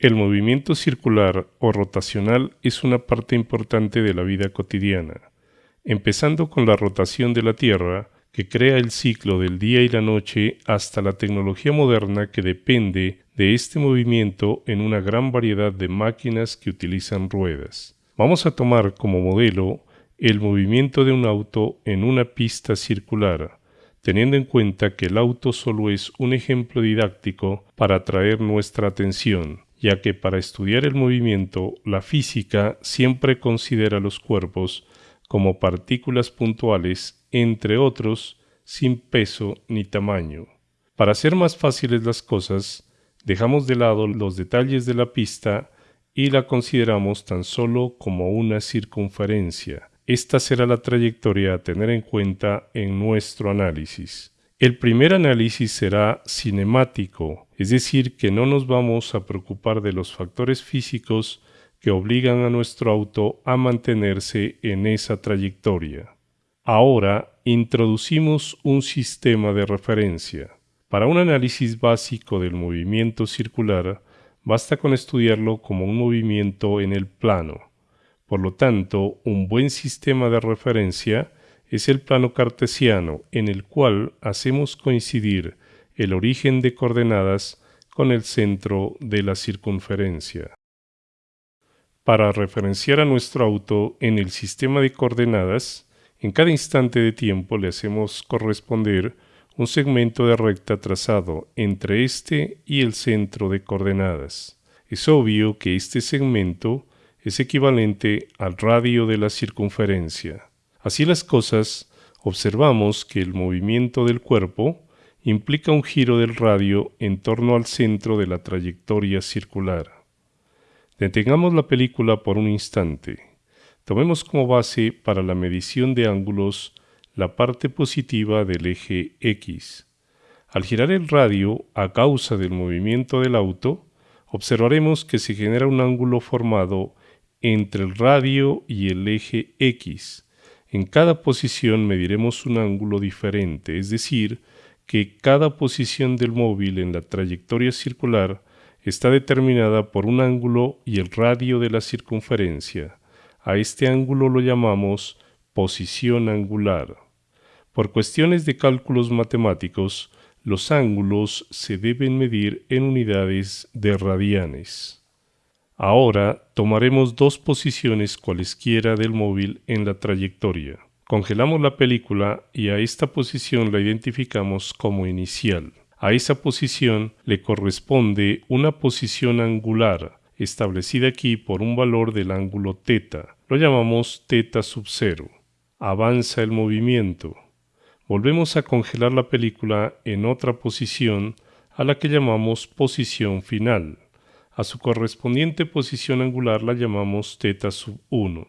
El movimiento circular o rotacional es una parte importante de la vida cotidiana, empezando con la rotación de la Tierra, que crea el ciclo del día y la noche, hasta la tecnología moderna que depende de este movimiento en una gran variedad de máquinas que utilizan ruedas. Vamos a tomar como modelo el movimiento de un auto en una pista circular, teniendo en cuenta que el auto solo es un ejemplo didáctico para atraer nuestra atención ya que para estudiar el movimiento la física siempre considera los cuerpos como partículas puntuales, entre otros, sin peso ni tamaño. Para hacer más fáciles las cosas, dejamos de lado los detalles de la pista y la consideramos tan solo como una circunferencia. Esta será la trayectoria a tener en cuenta en nuestro análisis. El primer análisis será cinemático, es decir, que no nos vamos a preocupar de los factores físicos que obligan a nuestro auto a mantenerse en esa trayectoria. Ahora introducimos un sistema de referencia. Para un análisis básico del movimiento circular, basta con estudiarlo como un movimiento en el plano. Por lo tanto, un buen sistema de referencia es el plano cartesiano en el cual hacemos coincidir el origen de coordenadas con el centro de la circunferencia. Para referenciar a nuestro auto en el sistema de coordenadas, en cada instante de tiempo le hacemos corresponder un segmento de recta trazado entre este y el centro de coordenadas. Es obvio que este segmento es equivalente al radio de la circunferencia. Así las cosas, observamos que el movimiento del cuerpo implica un giro del radio en torno al centro de la trayectoria circular. Detengamos la película por un instante. Tomemos como base para la medición de ángulos la parte positiva del eje X. Al girar el radio a causa del movimiento del auto, observaremos que se genera un ángulo formado entre el radio y el eje X, en cada posición mediremos un ángulo diferente, es decir, que cada posición del móvil en la trayectoria circular está determinada por un ángulo y el radio de la circunferencia. A este ángulo lo llamamos posición angular. Por cuestiones de cálculos matemáticos, los ángulos se deben medir en unidades de radianes. Ahora tomaremos dos posiciones cualesquiera del móvil en la trayectoria. Congelamos la película y a esta posición la identificamos como inicial. A esa posición le corresponde una posición angular, establecida aquí por un valor del ángulo θ. Lo llamamos θ sub 0. Avanza el movimiento. Volvemos a congelar la película en otra posición a la que llamamos posición final. A su correspondiente posición angular la llamamos θ sub 1.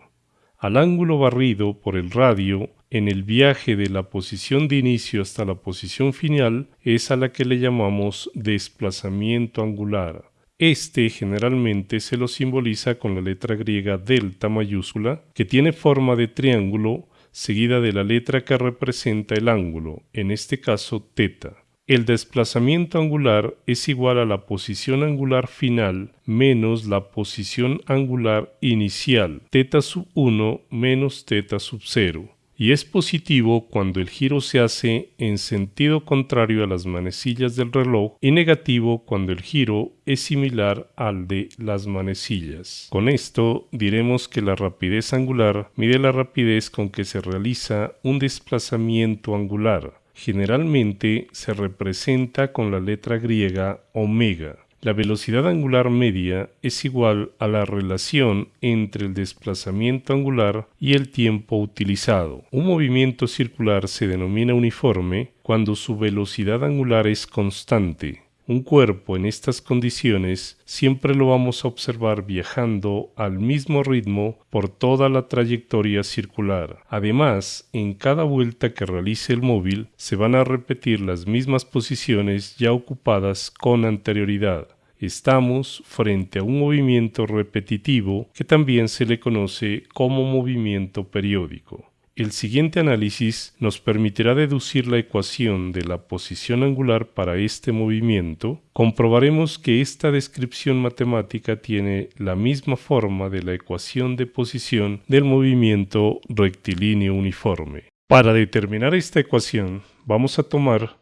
Al ángulo barrido por el radio en el viaje de la posición de inicio hasta la posición final es a la que le llamamos desplazamiento angular. Este generalmente se lo simboliza con la letra griega delta mayúscula, que tiene forma de triángulo seguida de la letra que representa el ángulo, en este caso θ. El desplazamiento angular es igual a la posición angular final menos la posición angular inicial, θ sub 1 menos θ sub 0, y es positivo cuando el giro se hace en sentido contrario a las manecillas del reloj y negativo cuando el giro es similar al de las manecillas. Con esto diremos que la rapidez angular mide la rapidez con que se realiza un desplazamiento angular generalmente se representa con la letra griega omega. La velocidad angular media es igual a la relación entre el desplazamiento angular y el tiempo utilizado. Un movimiento circular se denomina uniforme cuando su velocidad angular es constante. Un cuerpo en estas condiciones siempre lo vamos a observar viajando al mismo ritmo por toda la trayectoria circular. Además, en cada vuelta que realice el móvil se van a repetir las mismas posiciones ya ocupadas con anterioridad. Estamos frente a un movimiento repetitivo que también se le conoce como movimiento periódico. El siguiente análisis nos permitirá deducir la ecuación de la posición angular para este movimiento. Comprobaremos que esta descripción matemática tiene la misma forma de la ecuación de posición del movimiento rectilíneo uniforme. Para determinar esta ecuación, vamos a tomar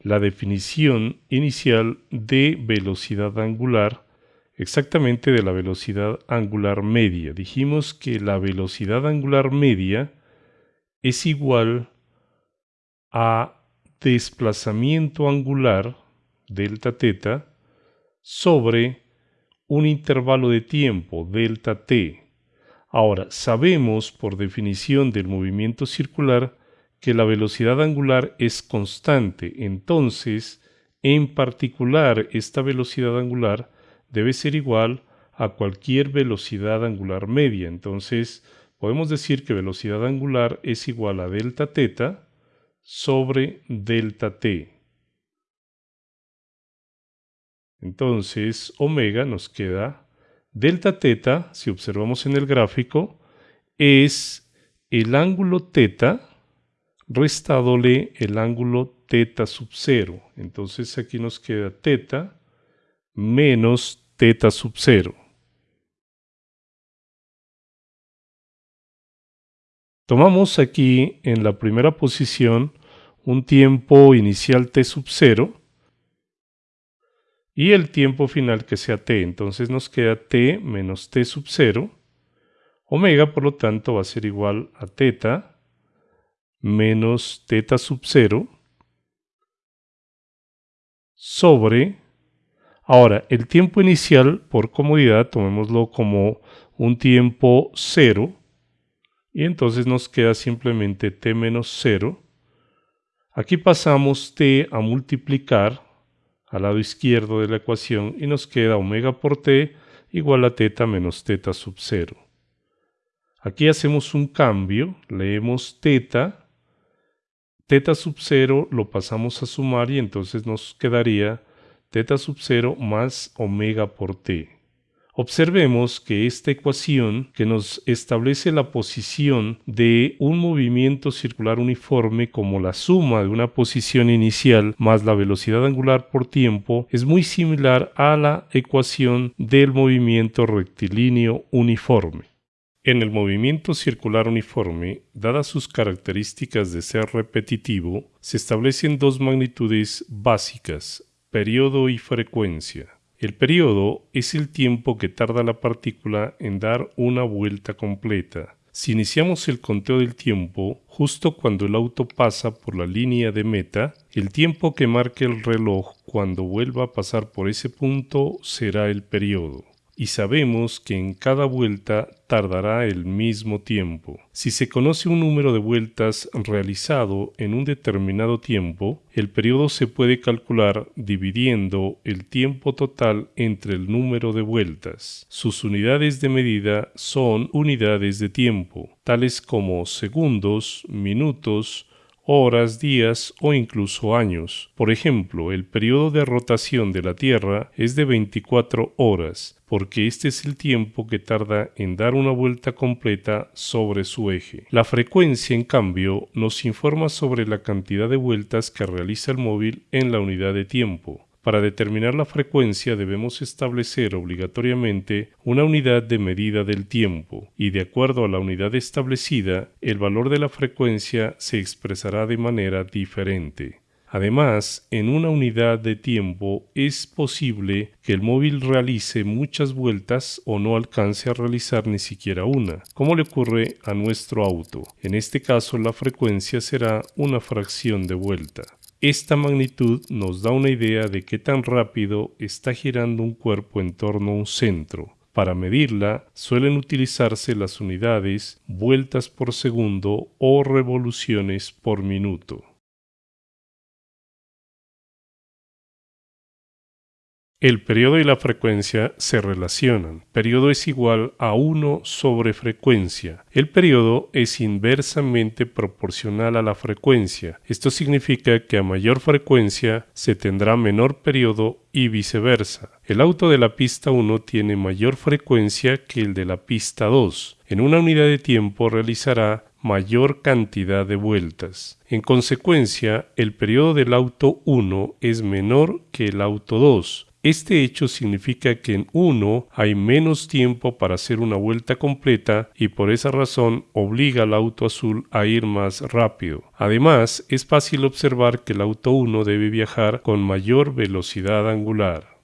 la definición inicial de velocidad angular exactamente de la velocidad angular media. Dijimos que la velocidad angular media es igual a desplazamiento angular delta teta sobre un intervalo de tiempo delta t. Ahora, sabemos por definición del movimiento circular que la velocidad angular es constante, entonces, en particular, esta velocidad angular debe ser igual a cualquier velocidad angular media. Entonces, podemos decir que velocidad angular es igual a delta teta sobre delta t. Entonces, omega nos queda delta teta, si observamos en el gráfico, es el ángulo teta restadole el ángulo teta sub cero. Entonces aquí nos queda teta menos teta sub 0. Tomamos aquí en la primera posición un tiempo inicial t sub 0 y el tiempo final que sea t. Entonces nos queda t menos t sub 0. Omega, por lo tanto, va a ser igual a teta menos teta sub 0 sobre Ahora, el tiempo inicial, por comodidad, tomémoslo como un tiempo cero, y entonces nos queda simplemente t menos 0. Aquí pasamos t a multiplicar al lado izquierdo de la ecuación y nos queda omega por t igual a teta menos teta sub 0. Aquí hacemos un cambio, leemos teta, teta sub 0 lo pasamos a sumar y entonces nos quedaría teta sub 0 más omega por t. Observemos que esta ecuación que nos establece la posición de un movimiento circular uniforme como la suma de una posición inicial más la velocidad angular por tiempo es muy similar a la ecuación del movimiento rectilíneo uniforme. En el movimiento circular uniforme, dadas sus características de ser repetitivo, se establecen dos magnitudes básicas, Periodo y frecuencia. El periodo es el tiempo que tarda la partícula en dar una vuelta completa. Si iniciamos el conteo del tiempo justo cuando el auto pasa por la línea de meta, el tiempo que marque el reloj cuando vuelva a pasar por ese punto será el periodo y sabemos que en cada vuelta tardará el mismo tiempo. Si se conoce un número de vueltas realizado en un determinado tiempo, el periodo se puede calcular dividiendo el tiempo total entre el número de vueltas. Sus unidades de medida son unidades de tiempo, tales como segundos, minutos, horas, días o incluso años. Por ejemplo, el periodo de rotación de la Tierra es de 24 horas, porque este es el tiempo que tarda en dar una vuelta completa sobre su eje. La frecuencia, en cambio, nos informa sobre la cantidad de vueltas que realiza el móvil en la unidad de tiempo. Para determinar la frecuencia debemos establecer obligatoriamente una unidad de medida del tiempo y de acuerdo a la unidad establecida el valor de la frecuencia se expresará de manera diferente. Además, en una unidad de tiempo es posible que el móvil realice muchas vueltas o no alcance a realizar ni siquiera una, como le ocurre a nuestro auto. En este caso la frecuencia será una fracción de vuelta. Esta magnitud nos da una idea de qué tan rápido está girando un cuerpo en torno a un centro. Para medirla suelen utilizarse las unidades vueltas por segundo o revoluciones por minuto. El periodo y la frecuencia se relacionan. Periodo es igual a 1 sobre frecuencia. El periodo es inversamente proporcional a la frecuencia. Esto significa que a mayor frecuencia se tendrá menor periodo y viceversa. El auto de la pista 1 tiene mayor frecuencia que el de la pista 2. En una unidad de tiempo realizará mayor cantidad de vueltas. En consecuencia, el periodo del auto 1 es menor que el auto 2. Este hecho significa que en 1 hay menos tiempo para hacer una vuelta completa y por esa razón obliga al auto azul a ir más rápido. Además, es fácil observar que el auto 1 debe viajar con mayor velocidad angular.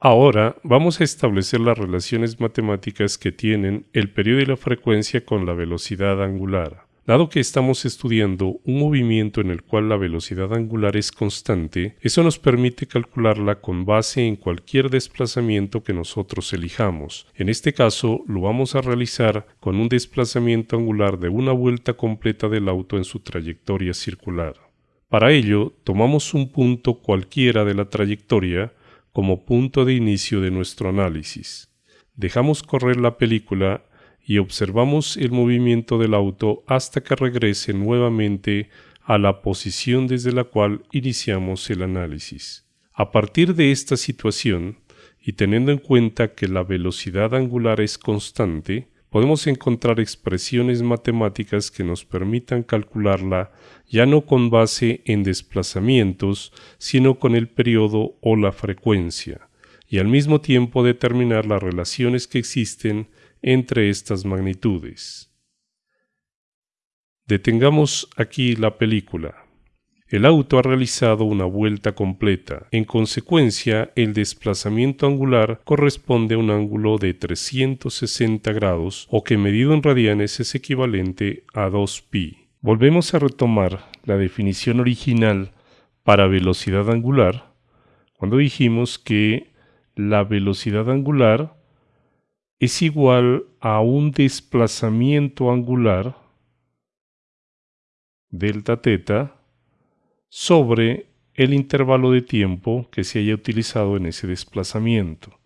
Ahora vamos a establecer las relaciones matemáticas que tienen el periodo y la frecuencia con la velocidad angular. Dado que estamos estudiando un movimiento en el cual la velocidad angular es constante, eso nos permite calcularla con base en cualquier desplazamiento que nosotros elijamos. En este caso, lo vamos a realizar con un desplazamiento angular de una vuelta completa del auto en su trayectoria circular. Para ello, tomamos un punto cualquiera de la trayectoria como punto de inicio de nuestro análisis. Dejamos correr la película y observamos el movimiento del auto hasta que regrese nuevamente a la posición desde la cual iniciamos el análisis. A partir de esta situación, y teniendo en cuenta que la velocidad angular es constante, podemos encontrar expresiones matemáticas que nos permitan calcularla ya no con base en desplazamientos, sino con el periodo o la frecuencia, y al mismo tiempo determinar las relaciones que existen entre estas magnitudes. Detengamos aquí la película. El auto ha realizado una vuelta completa. En consecuencia, el desplazamiento angular corresponde a un ángulo de 360 grados o que medido en radianes es equivalente a 2pi. Volvemos a retomar la definición original para velocidad angular cuando dijimos que la velocidad angular es igual a un desplazamiento angular delta teta sobre el intervalo de tiempo que se haya utilizado en ese desplazamiento.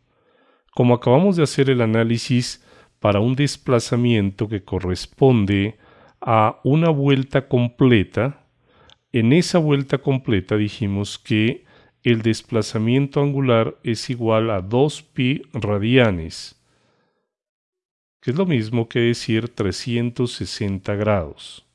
Como acabamos de hacer el análisis para un desplazamiento que corresponde a una vuelta completa, en esa vuelta completa dijimos que el desplazamiento angular es igual a 2pi radianes, que es lo mismo que decir 360 grados.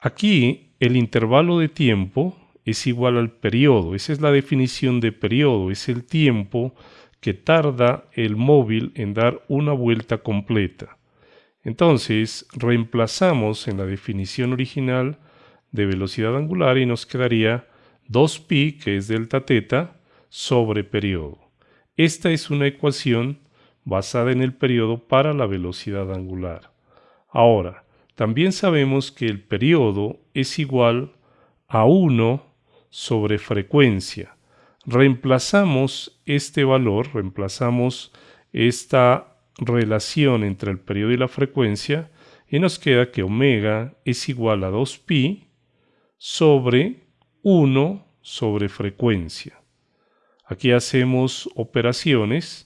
Aquí el intervalo de tiempo es igual al periodo. Esa es la definición de periodo. Es el tiempo que tarda el móvil en dar una vuelta completa. Entonces, reemplazamos en la definición original de velocidad angular y nos quedaría 2pi, que es delta teta, sobre periodo. Esta es una ecuación basada en el periodo para la velocidad angular. Ahora, también sabemos que el periodo es igual a 1 sobre frecuencia. Reemplazamos este valor, reemplazamos esta relación entre el periodo y la frecuencia y nos queda que omega es igual a 2pi sobre 1 sobre frecuencia. Aquí hacemos operaciones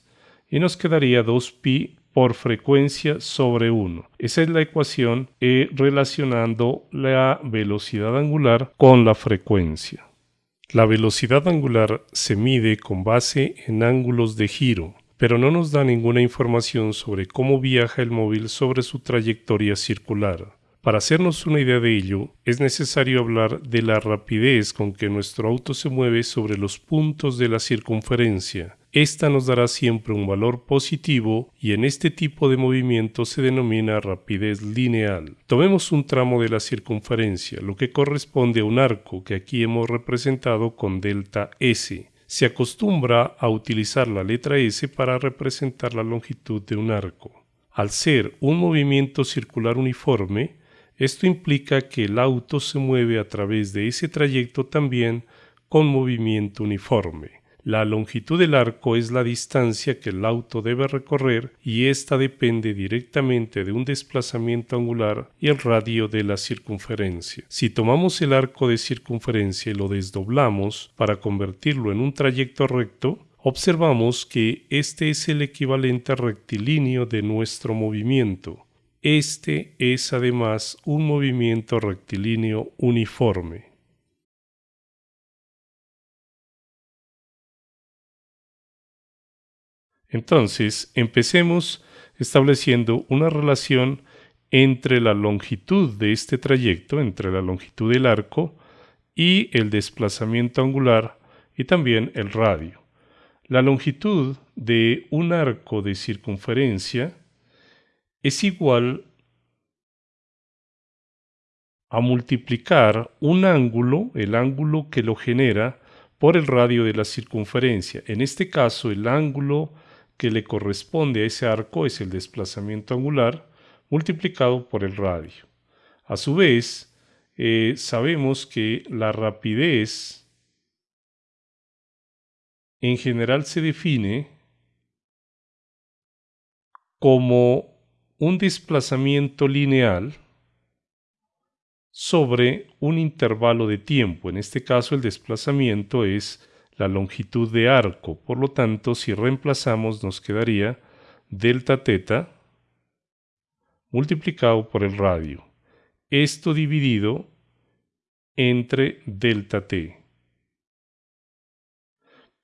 y nos quedaría 2pi por frecuencia sobre 1. Esa es la ecuación E relacionando la velocidad angular con la frecuencia. La velocidad angular se mide con base en ángulos de giro, pero no nos da ninguna información sobre cómo viaja el móvil sobre su trayectoria circular. Para hacernos una idea de ello, es necesario hablar de la rapidez con que nuestro auto se mueve sobre los puntos de la circunferencia. Esta nos dará siempre un valor positivo y en este tipo de movimiento se denomina rapidez lineal. Tomemos un tramo de la circunferencia, lo que corresponde a un arco que aquí hemos representado con delta S. Se acostumbra a utilizar la letra S para representar la longitud de un arco. Al ser un movimiento circular uniforme, esto implica que el auto se mueve a través de ese trayecto también con movimiento uniforme. La longitud del arco es la distancia que el auto debe recorrer y ésta depende directamente de un desplazamiento angular y el radio de la circunferencia. Si tomamos el arco de circunferencia y lo desdoblamos para convertirlo en un trayecto recto, observamos que este es el equivalente rectilíneo de nuestro movimiento. Este es además un movimiento rectilíneo uniforme. Entonces, empecemos estableciendo una relación entre la longitud de este trayecto, entre la longitud del arco y el desplazamiento angular y también el radio. La longitud de un arco de circunferencia es igual a multiplicar un ángulo, el ángulo que lo genera, por el radio de la circunferencia. En este caso, el ángulo que le corresponde a ese arco es el desplazamiento angular multiplicado por el radio. A su vez, eh, sabemos que la rapidez en general se define como un desplazamiento lineal sobre un intervalo de tiempo. En este caso el desplazamiento es la longitud de arco. Por lo tanto, si reemplazamos nos quedaría delta teta multiplicado por el radio. Esto dividido entre delta t.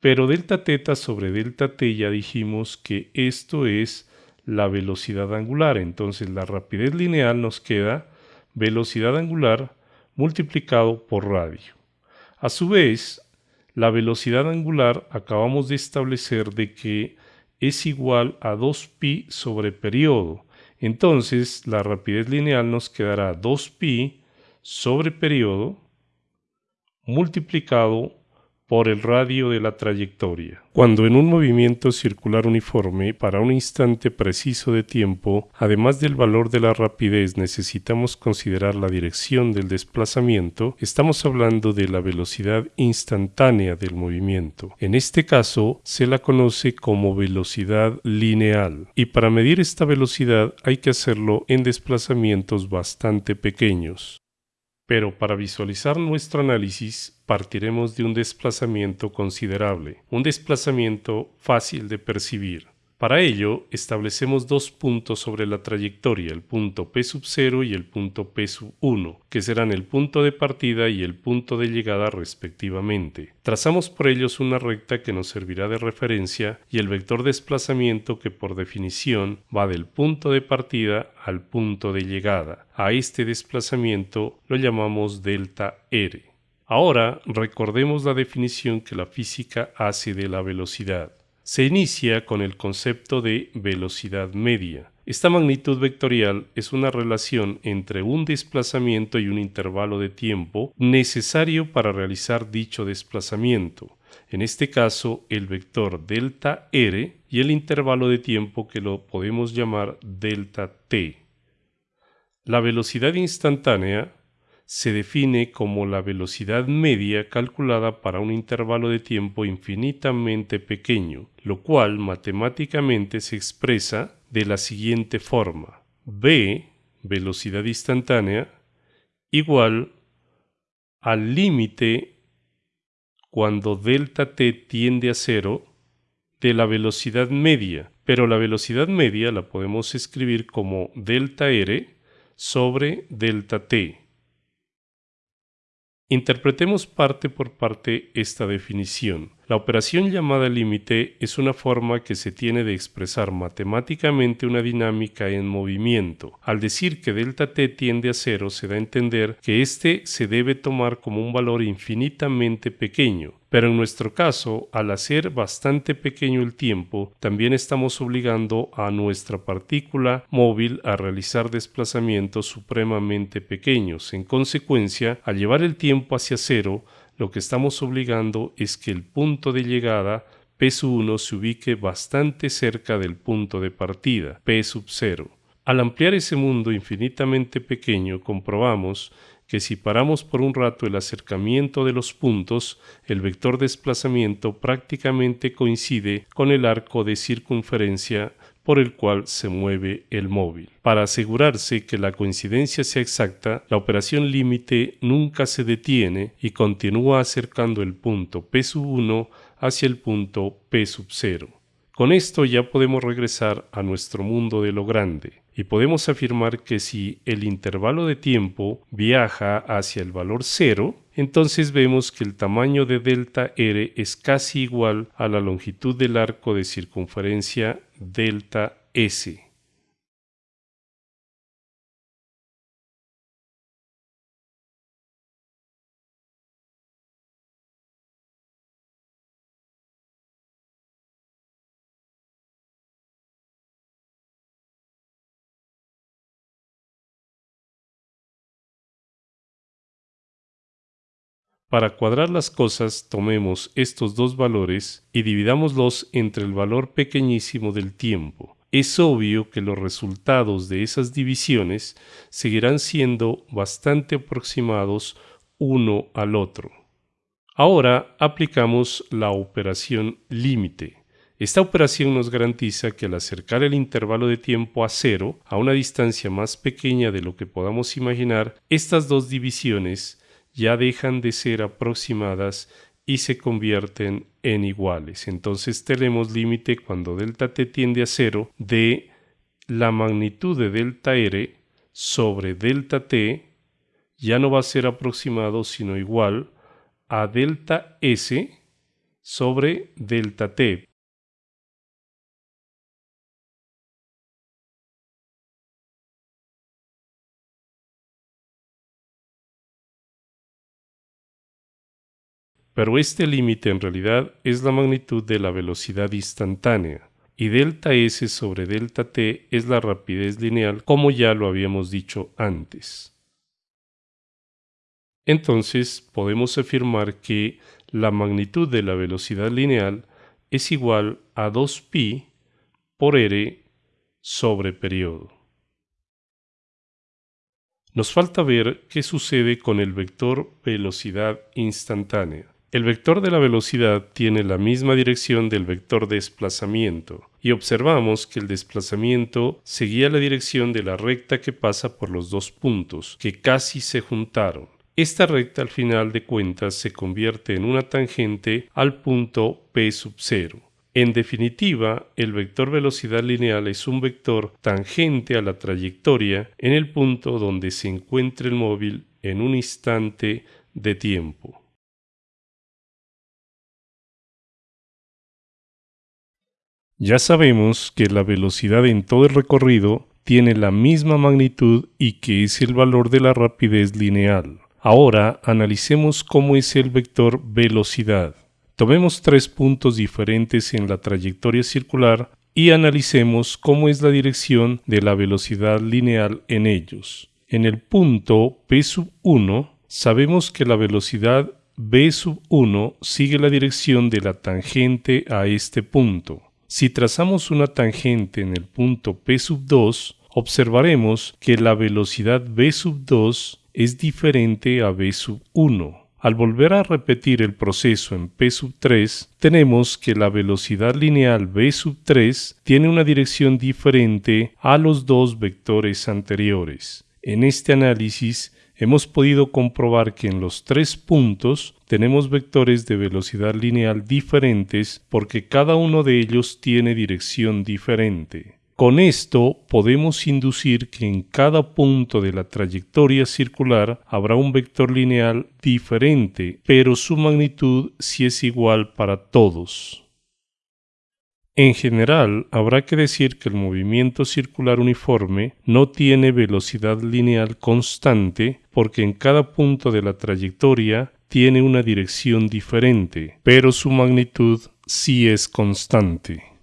Pero delta teta sobre delta t ya dijimos que esto es la velocidad angular. Entonces la rapidez lineal nos queda velocidad angular multiplicado por radio. A su vez, la velocidad angular acabamos de establecer de que es igual a 2pi sobre periodo. Entonces, la rapidez lineal nos quedará 2pi sobre periodo multiplicado por el radio de la trayectoria. Cuando en un movimiento circular uniforme para un instante preciso de tiempo, además del valor de la rapidez necesitamos considerar la dirección del desplazamiento, estamos hablando de la velocidad instantánea del movimiento. En este caso se la conoce como velocidad lineal y para medir esta velocidad hay que hacerlo en desplazamientos bastante pequeños. Pero para visualizar nuestro análisis partiremos de un desplazamiento considerable, un desplazamiento fácil de percibir. Para ello, establecemos dos puntos sobre la trayectoria, el punto P sub 0 y el punto P sub 1, que serán el punto de partida y el punto de llegada respectivamente. Trazamos por ellos una recta que nos servirá de referencia y el vector desplazamiento que por definición va del punto de partida al punto de llegada. A este desplazamiento lo llamamos delta R. Ahora recordemos la definición que la física hace de la velocidad se inicia con el concepto de velocidad media. Esta magnitud vectorial es una relación entre un desplazamiento y un intervalo de tiempo necesario para realizar dicho desplazamiento. En este caso, el vector delta r y el intervalo de tiempo que lo podemos llamar delta t. La velocidad instantánea se define como la velocidad media calculada para un intervalo de tiempo infinitamente pequeño, lo cual matemáticamente se expresa de la siguiente forma. v, velocidad instantánea, igual al límite cuando delta t tiende a cero de la velocidad media, pero la velocidad media la podemos escribir como delta r sobre delta t Interpretemos parte por parte esta definición. La operación llamada límite es una forma que se tiene de expresar matemáticamente una dinámica en movimiento. Al decir que delta t tiende a cero se da a entender que éste se debe tomar como un valor infinitamente pequeño, pero en nuestro caso, al hacer bastante pequeño el tiempo, también estamos obligando a nuestra partícula móvil a realizar desplazamientos supremamente pequeños. En consecuencia, al llevar el tiempo hacia cero, lo que estamos obligando es que el punto de llegada P 1 se ubique bastante cerca del punto de partida, P sub 0. Al ampliar ese mundo infinitamente pequeño, comprobamos que si paramos por un rato el acercamiento de los puntos, el vector desplazamiento prácticamente coincide con el arco de circunferencia por el cual se mueve el móvil. Para asegurarse que la coincidencia sea exacta, la operación límite nunca se detiene y continúa acercando el punto P 1 hacia el punto P 0. Con esto ya podemos regresar a nuestro mundo de lo grande y podemos afirmar que si el intervalo de tiempo viaja hacia el valor cero, entonces vemos que el tamaño de delta r es casi igual a la longitud del arco de circunferencia delta s. Para cuadrar las cosas, tomemos estos dos valores y dividámoslos entre el valor pequeñísimo del tiempo. Es obvio que los resultados de esas divisiones seguirán siendo bastante aproximados uno al otro. Ahora aplicamos la operación límite. Esta operación nos garantiza que al acercar el intervalo de tiempo a cero, a una distancia más pequeña de lo que podamos imaginar, estas dos divisiones ya dejan de ser aproximadas y se convierten en iguales. Entonces tenemos límite cuando delta t tiende a cero de la magnitud de delta r sobre delta t ya no va a ser aproximado sino igual a delta s sobre delta t. pero este límite en realidad es la magnitud de la velocidad instantánea, y delta s sobre delta t es la rapidez lineal como ya lo habíamos dicho antes. Entonces podemos afirmar que la magnitud de la velocidad lineal es igual a 2pi por r sobre periodo. Nos falta ver qué sucede con el vector velocidad instantánea. El vector de la velocidad tiene la misma dirección del vector de desplazamiento y observamos que el desplazamiento seguía la dirección de la recta que pasa por los dos puntos, que casi se juntaron. Esta recta al final de cuentas se convierte en una tangente al punto P sub 0. En definitiva, el vector velocidad lineal es un vector tangente a la trayectoria en el punto donde se encuentra el móvil en un instante de tiempo. Ya sabemos que la velocidad en todo el recorrido tiene la misma magnitud y que es el valor de la rapidez lineal. Ahora analicemos cómo es el vector velocidad. Tomemos tres puntos diferentes en la trayectoria circular y analicemos cómo es la dirección de la velocidad lineal en ellos. En el punto P sub 1 sabemos que la velocidad v sub 1 sigue la dirección de la tangente a este punto. Si trazamos una tangente en el punto P sub 2, observaremos que la velocidad v sub 2 es diferente a v sub 1. Al volver a repetir el proceso en P sub 3, tenemos que la velocidad lineal v sub 3 tiene una dirección diferente a los dos vectores anteriores. En este análisis hemos podido comprobar que en los tres puntos tenemos vectores de velocidad lineal diferentes porque cada uno de ellos tiene dirección diferente. Con esto podemos inducir que en cada punto de la trayectoria circular habrá un vector lineal diferente, pero su magnitud sí es igual para todos. En general, habrá que decir que el movimiento circular uniforme no tiene velocidad lineal constante porque en cada punto de la trayectoria tiene una dirección diferente, pero su magnitud sí es constante.